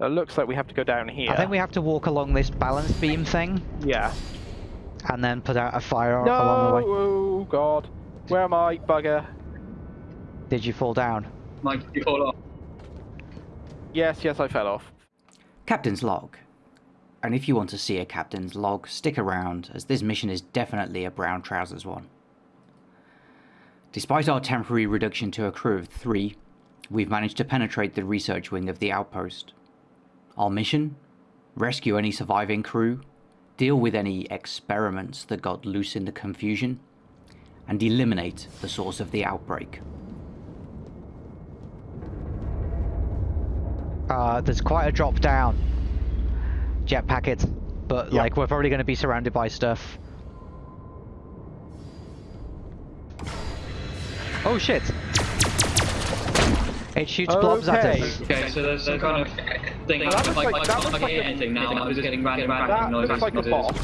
It looks like we have to go down here. I think we have to walk along this balance beam thing Yeah. and then put out a fire No! along the way. Oh god. Where am I, bugger? Did you fall down? Mike, you fall off. Yes, yes, I fell off. Captain's log. And if you want to see a captain's log, stick around, as this mission is definitely a brown trousers one. Despite our temporary reduction to a crew of three, we've managed to penetrate the research wing of the outpost. Our mission? Rescue any surviving crew, deal with any experiments that got loose in the confusion, and eliminate the source of the outbreak. Uh, there's quite a drop down. Jet packet, but Yeah. like we're probably going to be surrounded by stuff. Oh shit! It shoots blobs at Okay. us. Okay, so there's some kind of thing. Well, that looks like, like- I that can't looks like hear a- anything now. I'm just getting random, random That noises. looks like a noises. boss.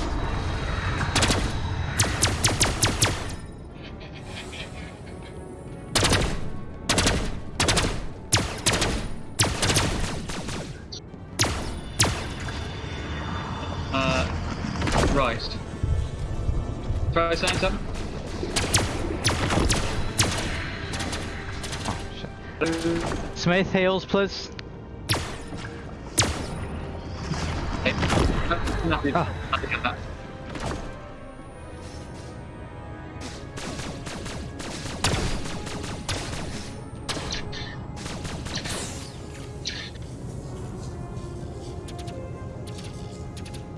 Uh, right. Try saying something. Smith heals, please. Hey. Nothing. Ah. Nothing at that.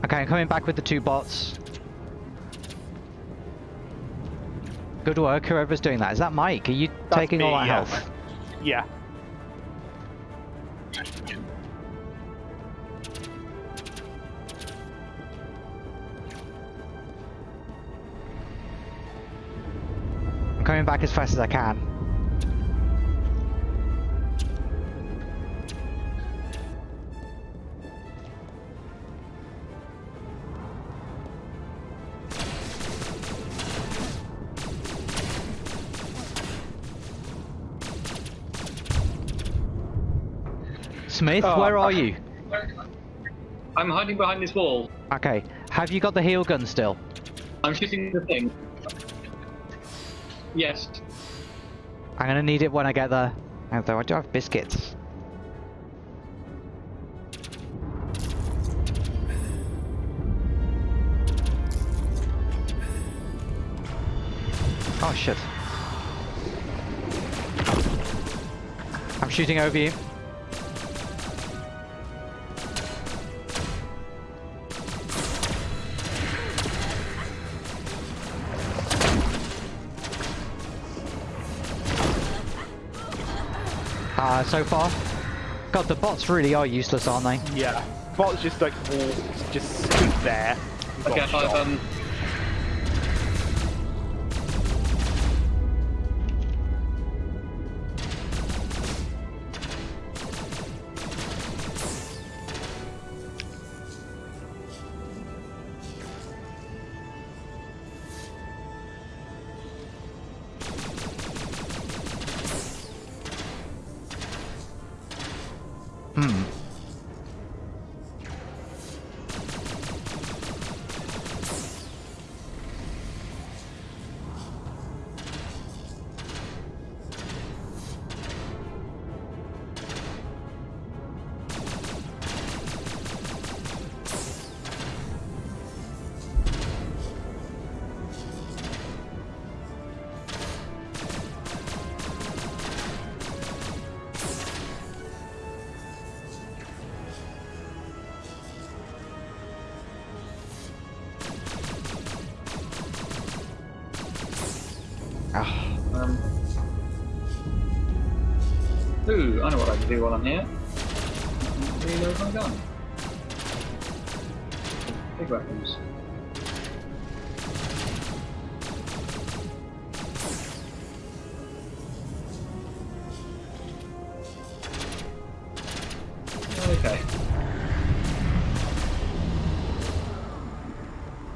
Okay, I'm coming back with the two bots. Good work, whoever's doing that. Is that Mike? Are you That's taking all me, that yeah. health? Yeah. Back as fast as I can. Smith, Oh, where are you? I'm hiding behind this wall. Okay, have you got the heal gun still? I'm shooting the thing. Yes. I'm gonna need it when I get there. Although I do have biscuits. Oh shit. I'm shooting over you. Uh, so far. God, the bots really are useless, aren't they? Yeah. Bots just like walk, just stood there. Okay, I've um. I know what I can do while I'm here. Reload my gun. Big weapons. Okay.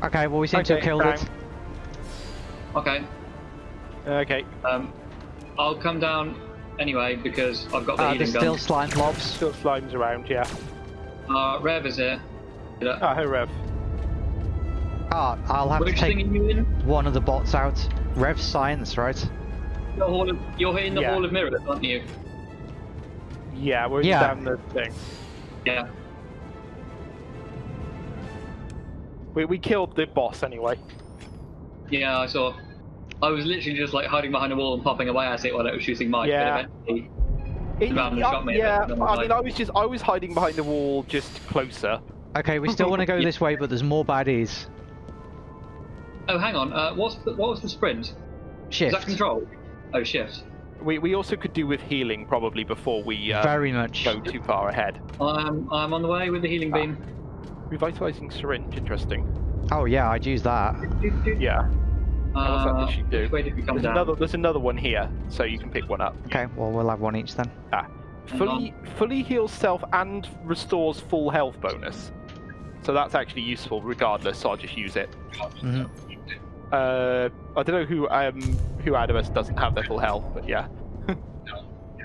Okay, well we seem to have Okay, killed it. Okay. Okay. Um, I'll come down anyway because I've got the Uh, healing there's gun. still slime blobs. Still slimes around, yeah. Uh, Rev is here. Yeah. Ah, hey Rev. Ah, I'll have Which to take you in? one of the bots out. Rev science, right? The hall of, you're in the Yeah. Hall of Mirrors, aren't you? Yeah, we're Yeah. down the thing. Yeah. We, we killed the boss anyway. Yeah, I saw. I was literally just like hiding behind a wall and popping away at it while it was shooting Mike. Yeah. But eventually, It- Around yeah, shot me yeah, bit, and then I mean, like- I was just I was hiding behind the wall, just closer. Okay, we still want to go this way, but there's more baddies. oh, hang on. Uh, what's the, what was the sprint? Is Shift. that control? Oh, shift. We we also could do with healing probably before we uh, Very much. go too far ahead. I'm I'm on the way with the healing Ah. beam. Revitalizing syringe, interesting. Oh yeah, I'd use that. Yeah. What's that Uh, issue do? which way did we come There's another there's another one here, so you can pick one up. Okay, well we'll have one each then. Ah. Fully fully heals self and restores full health bonus. So that's actually useful regardless, so I'll just use it. hmm Uh I don't know who um who out of us doesn't have their full health, but yeah.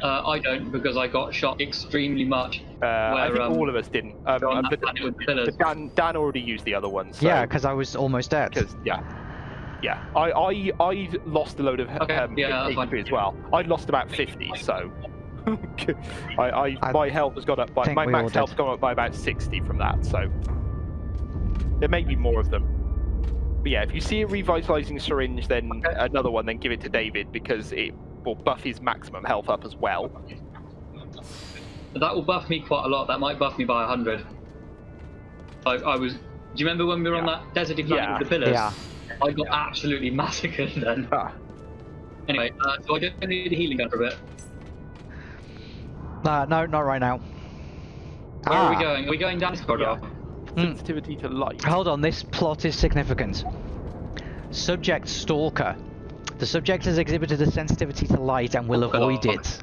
Uh, I don't because I got shot extremely much. Uh, I think um, all of us didn't. Um, on uh, that but, planet with pillars. but Dan, Dan already used the other one. So, Yeah, because I was almost dead. Because yeah, yeah. I I I lost a load of Okay, um, yeah. HP as well. I lost about fifty, so I, I, I my health has gone up by my max health's gone up by about sixty from that. So there may be more of them. But yeah, if you see a revitalizing syringe, then Okay. another one, then give it to David because it will buff his maximum health up as well. That will buff me quite a lot. That might buff me by 100. I, I was. Do you remember when we were on that desert planet Yeah. with the pillars? Yeah. I got absolutely massacred then. Ah, Anyway, uh, so I don't need a healing gun for a bit. Uh, no, not right now. Where are Ah, we going? Are we going down this corridor? Mm. sensitivity to light. Hold on, this plot is significant. Subject Stalker. The subject has exhibited a sensitivity to light and will Oh, avoid it.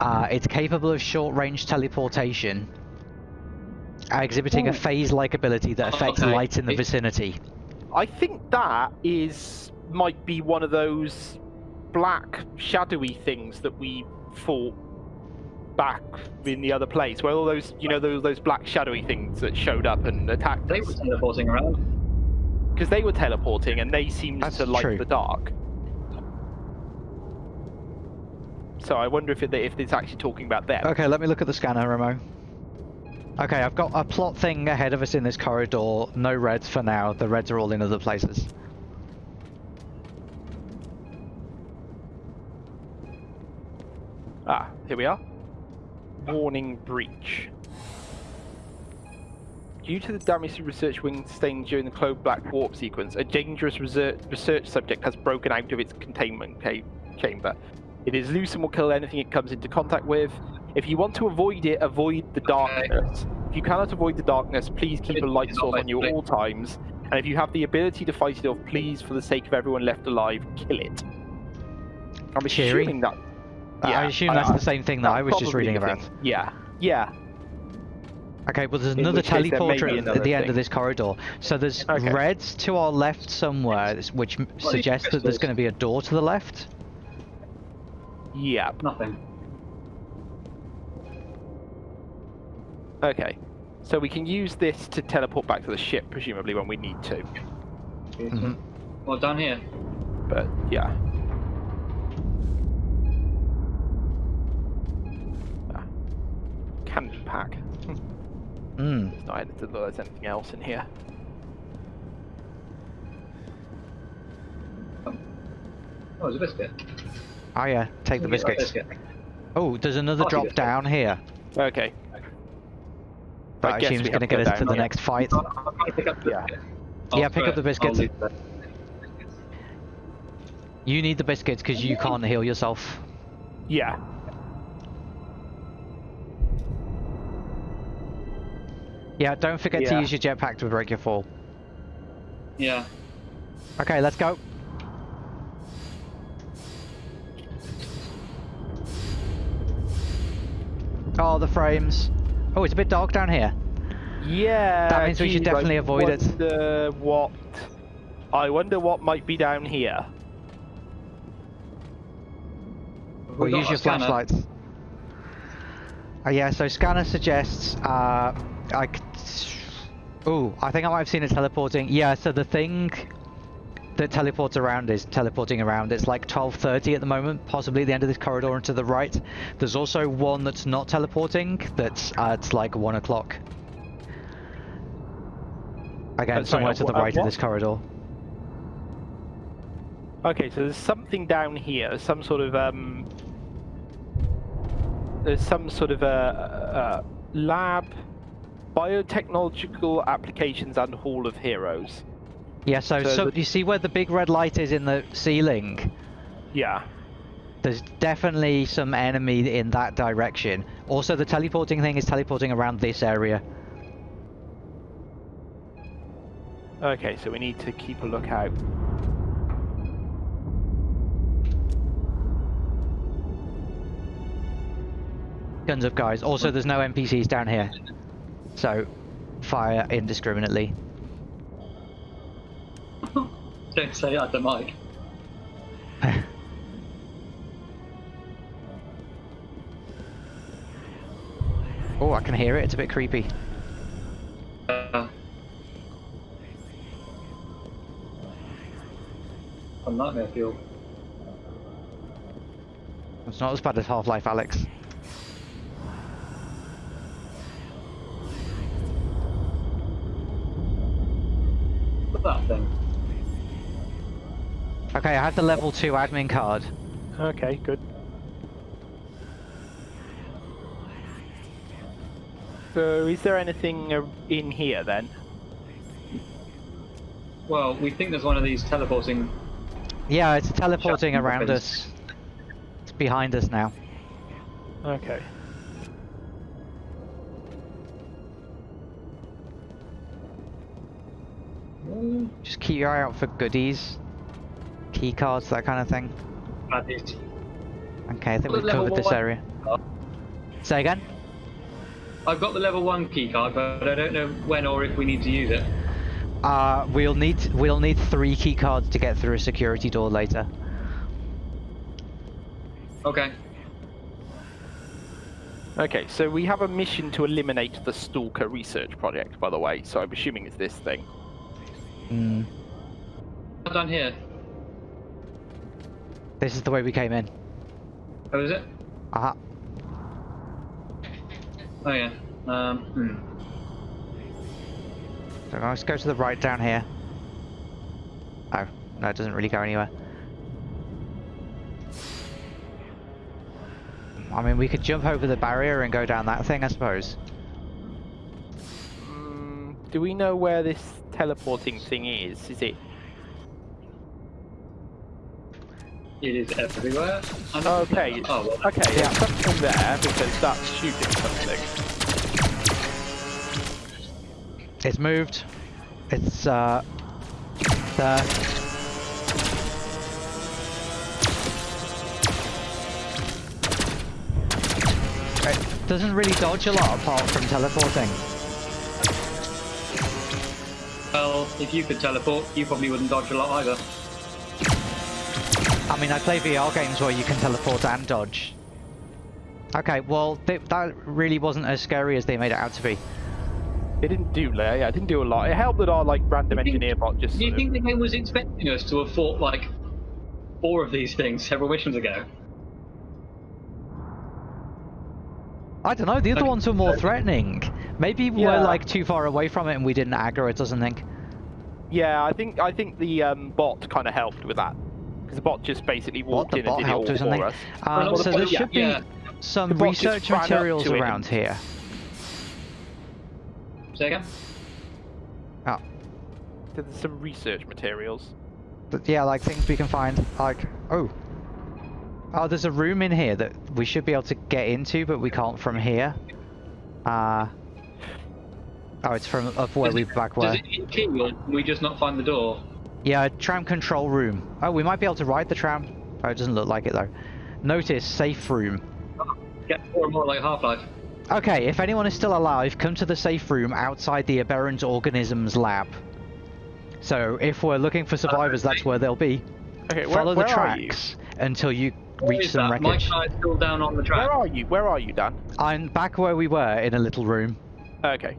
Uh, it's capable of short-range teleportation, uh, exhibiting a phase-like ability that Oh, affects okay. light in the It- vicinity. I think that is might be one of those black shadowy things that we fought back in the other place, where all those you know those those black shadowy things that showed up and attacked They us were teleporting around. because they were teleporting and they seemed That's to like the dark. So I wonder if it, if it's actually talking about them. Okay, let me look at the scanner, Remo. Okay, I've got a plot thing ahead of us in this corridor. No reds for now. The reds are all in other places. Ah, here we are. Warning breach. Due to the damage to research wing sustained during the Clove Black warp sequence, a dangerous research, subject has broken out of its containment chamber. It is loose and will kill anything it comes into contact with. If you want to avoid it, avoid the darkness. If you cannot avoid the darkness, please keep a light source on you at all times. And if you have the ability to fight it off, please, for the sake of everyone left alive, kill it. I'm Cheery. assuming that. I assume that's the same thing that I was just reading about. thing. Yeah, yeah. Okay, but there's another which there teleporter at another the end thing. of this corridor. So there's Okay. reds to our left somewhere, which suggests that there's going to be a door to the left. Yeah. Nothing. Okay. So we can use this to teleport back to the ship, presumably when we need to. Mhm. Well, down here. But yeah. Ah. Candy pack. Mm. It's not anything, there's anything else in here. Oh, there's a biscuit. Oh yeah, take the Get biscuits. biscuit. Oh, there's another I'll drop down here. Okay. That I I guess assume is going to to get go us to the here. next fight. I'll, I'll try to pick up the Yeah. biscuit. Yeah, I'll pick throw up the it. biscuits. I'll leave it. You need the biscuits because you can't heal yourself. Yeah. Yeah, don't forget to Yeah. use your jetpack to break your fall. Yeah. Okay, let's go. Oh, the frames. Oh, it's a bit dark down here. Yeah. That means we should geez, I definitely avoid it. what. I wonder what might be down here. Or use your scanner. flashlights. Oh yeah, so scanner suggests uh, I. Oh, I think I might have seen it teleporting. Yeah, so the thing that teleports around is teleporting around. It's like 12.30 at the moment, possibly the end of this corridor and to the right. There's also one that's not teleporting, that's at like 1 o'clock. Again, Uh, somewhere uh, to the right of this corridor. Okay, so there's something down here, some sort of um, there's some sort of a, a lab, biotechnological applications and Hall of Heroes. Yeah, so, So so the- you see where the big red light is in the ceiling? Yeah. There's definitely some enemy in that direction. Also, the teleporting thing is teleporting around this area. Okay, so we need to keep a lookout. Guns up, guys. Also, there's no NPCs down here. So, fire indiscriminately. Don't say that to Mike. oh, I can hear it. It's a bit creepy. Uh, on nightmare fuel. It's not as bad as Half-Life, Alex. Okay, I have the level 2 admin card. Okay, good. So, is there anything uh, in here then? Well, we think there's one of these teleporting. Yeah, it's teleporting around weapons. us. It's behind us now. Okay. Just keep your eye out for goodies. Key cards, that kind of thing. baddies. Okay, I think we've covered this one- area. Say again? I've got the level one key card, but I don't know when or if we need to use it. Uh, we'll need we'll need three key cards to get through a security door later. Okay. Okay, so we have a mission to eliminate the Stalker research project, by the way, so I'm assuming it's this thing. Mm. I've done here. This is the way we came in. Oh, is it? Uh-huh. Oh yeah. Um. Hmm. So let's go to the right down here. Oh, no, it doesn't really go anywhere. I mean, we could jump over the barrier and go down that thing, I suppose. Mm, do we know where this teleporting thing is? Is it? It is everywhere. I don't Okay. know. Oh well. Okay, Yeah. it's something there because that's shooting something. It's moved. It's, uh, there. It doesn't really dodge a lot apart from teleporting. Well, if you could teleport, you probably wouldn't dodge a lot either. I mean, I play VR games where you can teleport and dodge. Okay, well, th that really wasn't as scary as they made it out to be. It didn't do, yeah, it didn't do a lot. It helped that our like random think- engineer bot just. Do you sort of- think the game was expecting us to have fought like four of these things several missions ago? I don't know, the other Okay. ones were more threatening. Maybe we Yeah. were like too far away from it and we didn't aggro it or something. Yeah, I think I think the um, bot kind of helped with that because the bot just basically walked the in bot and did it helped all or something? for us. Um, Well, so the there bot- should be yeah. some The bot just research materials around and- here. Say again? Oh, So there's some research materials. but yeah, like things we can find. Like, oh. Oh, there's a room in here that we should be able to get into, but we can't from here. Uh, oh, it's from up where Does we it- back Does it hit key or can we just not find the door? Yeah, tram control room. Oh, we might be able to ride the tram. Oh, it doesn't look like it though. Notice safe room. Get more and more like Half-Life. Okay, if anyone is still alive, come to the safe room outside the aberrant organisms lab. So if we're looking for survivors, that's where they'll be. Okay, where, Follow the where are you? tracks until you reach is some that? Wreckage. and I are still down on the track. Where are you? Where are you, Dan? I'm back where we were in a little room. Okay.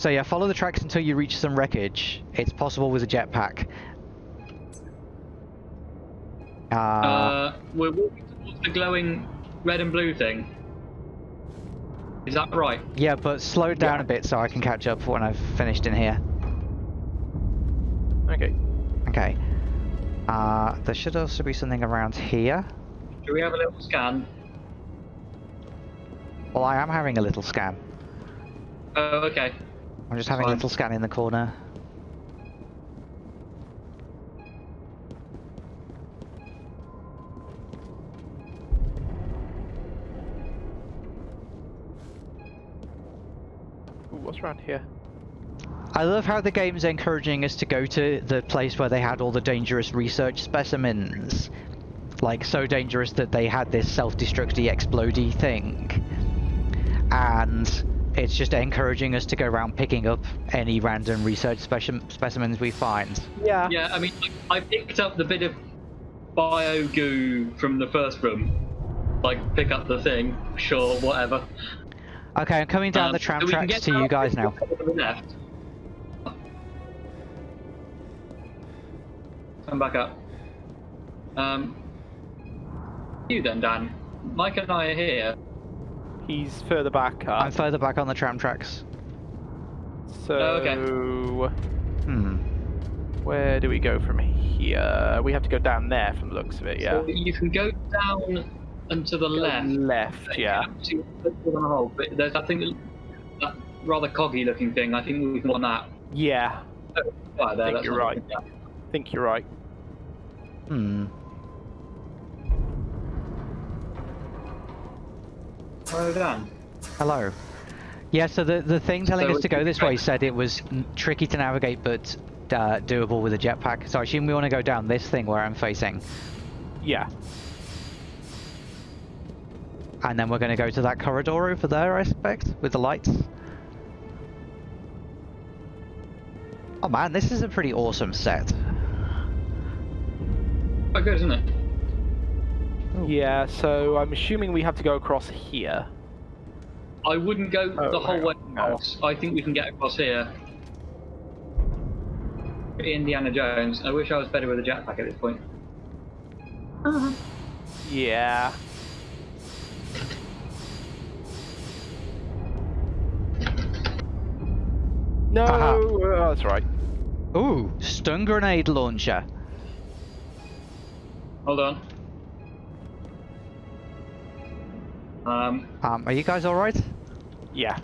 So yeah, follow the tracks until you reach some wreckage. It's possible with a jetpack. Uh, Uh, we're walking towards the glowing red and blue thing. Is that right? yeah, but slow down yeah. a bit so I can catch up when I've finished in here. Okay. Okay. Uh, there should also be something around here. Do we have a little scan? Well, I am having a little scan. Oh, okay. I'm just having a little scan in the corner. Ooh, what's around here? I love how the game's encouraging us to go to the place where they had all the dangerous research specimens. Like, so dangerous that they had this self-destructy explodey thing. And it's just encouraging us to go around picking up any random research speci- specimens we find. Yeah. Yeah, I mean, I I picked up the bit of bio goo from the first room. Like, pick up the thing, sure, whatever. Okay, I'm coming down Um, the tram so tracks to you guys now. left. Come back up. Um, you then, Dan. Mike and I are here. He's further back up. I'm further back on the tram tracks. So, Oh, okay. Hmm. where do we go from here? We have to go down there from the looks of it, yeah. So you can go down and to the left. Left, yeah. To- to the hole, But there's that thing, that rather coggy looking thing. I think we can on that. Yeah, Right there. think you're right. I think you're right. Hmm. Hello. Yeah, so the, the thing telling So us to go this way said it was tricky to navigate but uh, doable with a jetpack. So I assume we want to go down this thing where I'm facing. Yeah. And then we're going to go to that corridor over there, I expect, with the lights. Oh man, this is a pretty awesome set. Quite good, isn't it? Oh. Yeah, so I'm assuming we have to go across here. I wouldn't go Oh, the whole way on, no. across. I think we can get across here. Indiana Jones. I wish I was better with a jetpack at this point. Uh-huh. Yeah. No, Aha. oh, that's right. Ooh, stun grenade launcher. Hold on. Um, Um, are you guys alright? Yeah.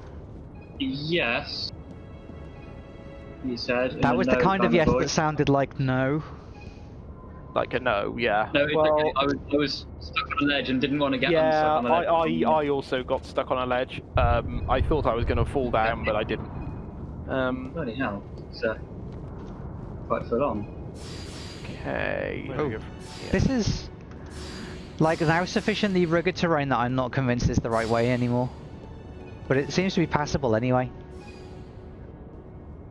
yes. You said. That a was the no kind of kind yes that sounded like no. Like a no, yeah. No, it's well, okay. I was, I was stuck on a ledge and didn't want to get yeah, unstuck on the ledge. I, I, I also got stuck on a ledge. Um, I thought I was going to fall down, but I didn't. Um, Bloody hell. It's uh, quite full on. okay. where do we Oh. go from here? This is like now sufficiently rugged terrain that I'm not convinced it's the right way anymore. But it seems to be passable anyway.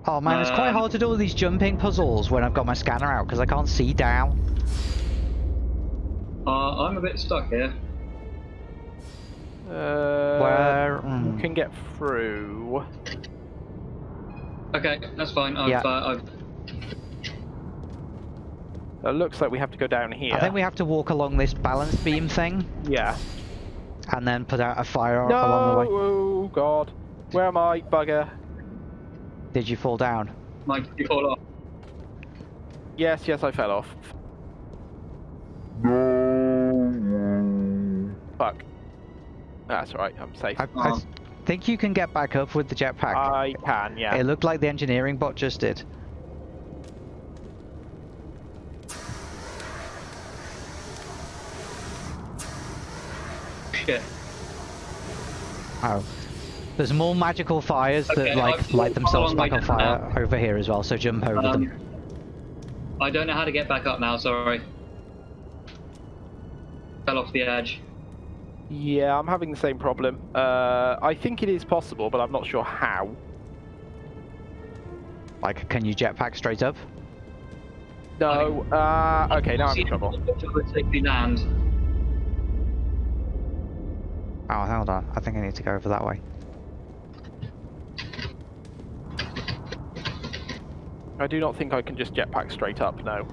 Oh man, it's quite Um, hard to do all these jumping puzzles when I've got my scanner out because I can't see down. Uh, I'm a bit stuck here. Uh, Where? mm. can get through. Okay, that's fine. I've, Yeah. uh, I've It looks like we have to go down here. I think we have to walk along this balance beam thing Yeah. and then put out a fire No! along the way. Oh god. Where am I, bugger? Did you fall down? Mike, you fall off. Yes, yes, I fell off. No. Fuck. That's all right. I'm safe. I, I Oh. think you can get back up with the jetpack. I can, yeah. It looked like the engineering bot just did. Shit. Oh. There's more magical fires Okay, that like I've light themselves back on down fire over here as well, so jump over Um, them. I don't know how to get back up now, sorry. Fell off the edge. Yeah, I'm having the same problem. Uh, I think it is possible, but I'm not sure how. Like, can you jetpack straight up? No. Uh, okay, now I'm in trouble. Land. Oh, hold on. I think I need to go over that way. I do not think I can just jetpack straight up. No.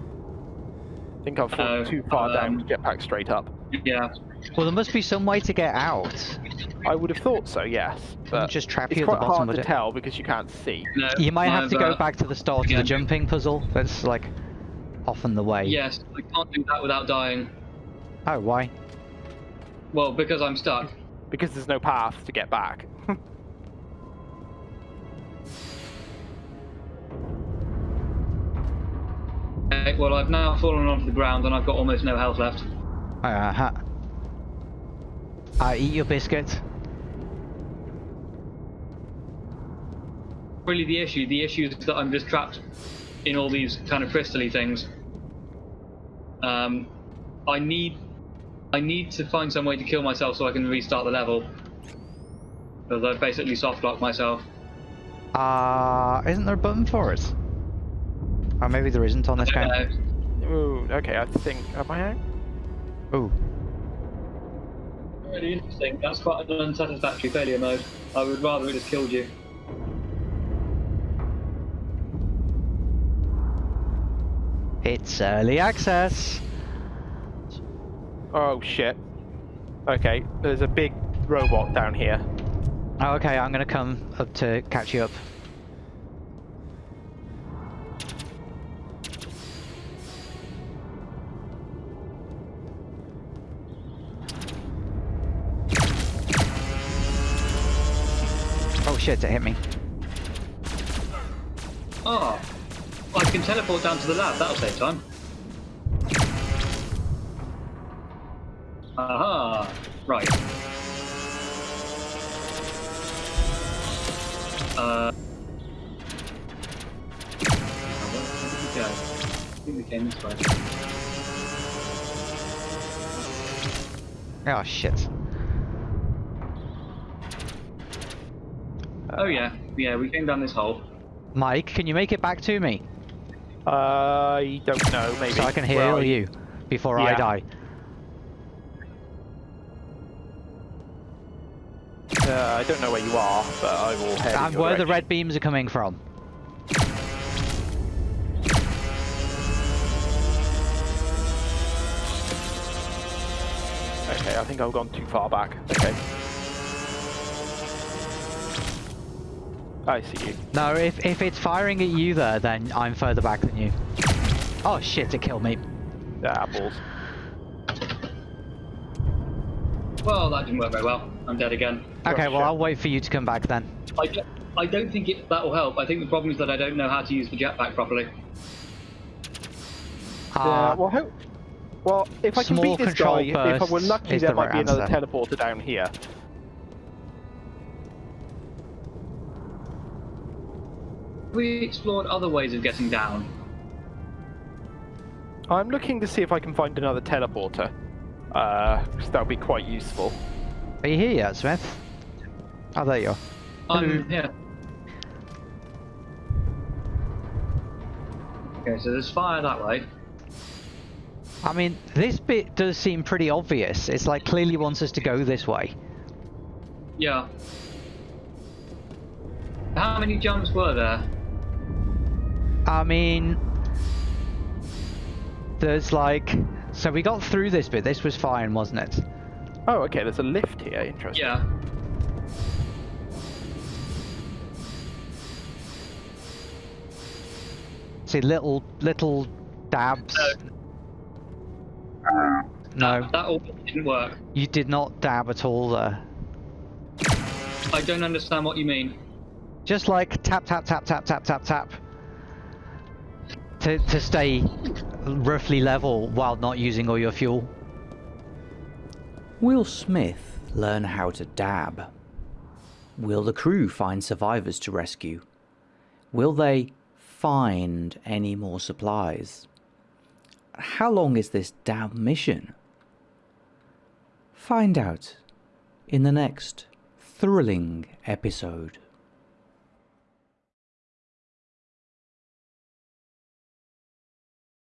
I think I've fallen No, too far down um, to jetpack straight up. Yeah. Well, there must be some way to get out. I would have thought so, yes. But just trap it's you at the quite bottom hard with to it. tell because you can't see. No, You might have to go uh, back to the start of the jumping puzzle. That's like often the way. Yes, I can't do that without dying. Oh, why? Well, because I'm stuck. Because there's no path to get back. Okay, well, I've now fallen onto the ground and I've got almost no health left. Uh huh. Uh, eat your biscuit. Really, the issue, the issue is that I'm just trapped in all these kind of crystally things. Um, I need, I need to find some way to kill myself so I can restart the level. Because I've basically soft locked myself. Uh, isn't there a button for it? Or maybe there isn't on this I game. know. Ooh, okay, I think. Am I out? Ooh. Really interesting. That's quite an unsatisfactory failure mode. I would rather it just killed you. It's early access. Oh shit. Okay, there's a big robot down here. Oh, okay, I'm gonna come up to catch you up. Oh shit, it hit me. Oh, I can teleport down to the lab. That'll save time. Aha! Right. Uh. oh, where did we go? I think we came this way. Oh shit. Oh yeah, yeah, we came down this hole. Mike, can you make it back to me? I don't know, maybe. So I can Where heal you before I die. Uh, I don't know where you are, but I will head. in And your where the red beams are coming from. Okay, I think I've gone too far back. Okay. I see you. No, if, if it's firing at you there, then I'm further back than you. Oh shit, it killed me. Ah, balls. Well, that didn't work very well. I'm dead again. Okay, well shit. I'll wait for you to come back then. I don't, I don't think it, that will help. I think the problem is that I don't know how to use the jetpack properly. Uh, yeah, well, ho- well, if I can beat this guy, if I were lucky, there the might right be another answer. teleporter down here. We explored other ways of getting down. I'm looking to see if I can find another teleporter. Uh, 'cause that would be quite useful. Are you here yet, Smith? Oh, there you are. I'm here. Okay, so there's fire that way. I mean, this bit does seem pretty obvious. It's like clearly wants us to go this way. Yeah. How many jumps were there? I mean, there's like, so we got through this bit. This was fine, wasn't it? Oh, okay, there's a lift here. Interesting. Yeah. See, little little dabs. No, That all didn't work. you did not dab at all there. I don't understand what you mean. Just like tap tap tap tap tap tap tap. To to stay roughly level while not using all your fuel. Will Smith learn how to dab? Will the crew find survivors to rescue? Will they find any more supplies? How long is this dab mission? Find out in the next thrilling episode.